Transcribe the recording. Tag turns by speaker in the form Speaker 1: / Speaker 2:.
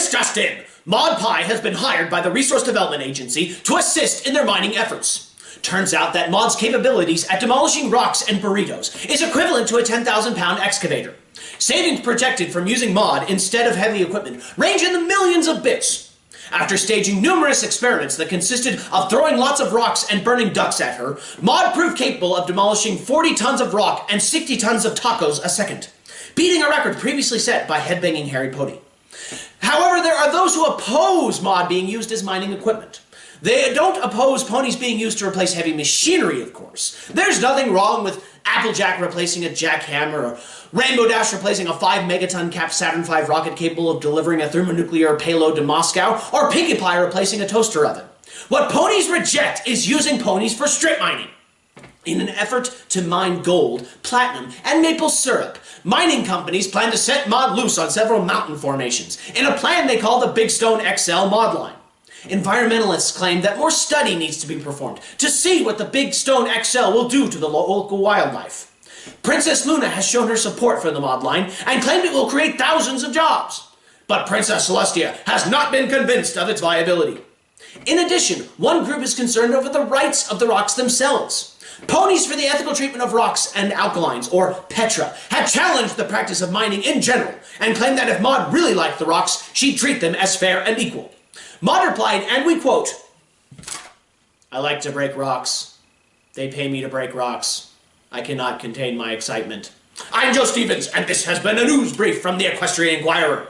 Speaker 1: This just in! Maud Pie has been hired by the Resource Development Agency to assist in their mining efforts. Turns out that Maud's capabilities at demolishing rocks and burritos is equivalent to a 10,000 pound excavator. Savings projected from using Maud instead of heavy equipment range in the millions of bits. After staging numerous experiments that consisted of throwing lots of rocks and burning ducks at her, Maud proved capable of demolishing 40 tons of rock and 60 tons of tacos a second, beating a record previously set by headbanging Harry Pody. However, there are those who oppose Maud being used as mining equipment. They don't oppose ponies being used to replace heavy machinery, of course. There's nothing wrong with Applejack replacing a jackhammer, or Rainbow Dash replacing a 5 megaton capped Saturn V rocket capable of delivering a thermonuclear payload to Moscow, or Pinkie Pie replacing a toaster oven. What ponies reject is using ponies for strip mining. In an effort to mine gold, platinum, and maple syrup, mining companies plan to set Maud loose on several mountain formations, in a plan they call the Big Stone XL Maud line. Environmentalists claim that more study needs to be performed to see what the Big Stone XL will do to the local wildlife. Princess Luna has shown her support for the Maud line and claimed it will create thousands of jobs. But Princess Celestia has not been convinced of its viability. In addition, one group is concerned over the rights of the rocks themselves. Ponies for the Ethical Treatment of Rocks and Alkalines, or PETRA, have challenged the practice of mining in general and claimed that if Maud really liked the rocks, she'd treat them as fair and equal. Maud replied, and we quote, I like to break rocks. They pay me to break rocks. I cannot contain my excitement. I'm Joe Stevens, and this has been a news brief from the Equestrian Inquirer.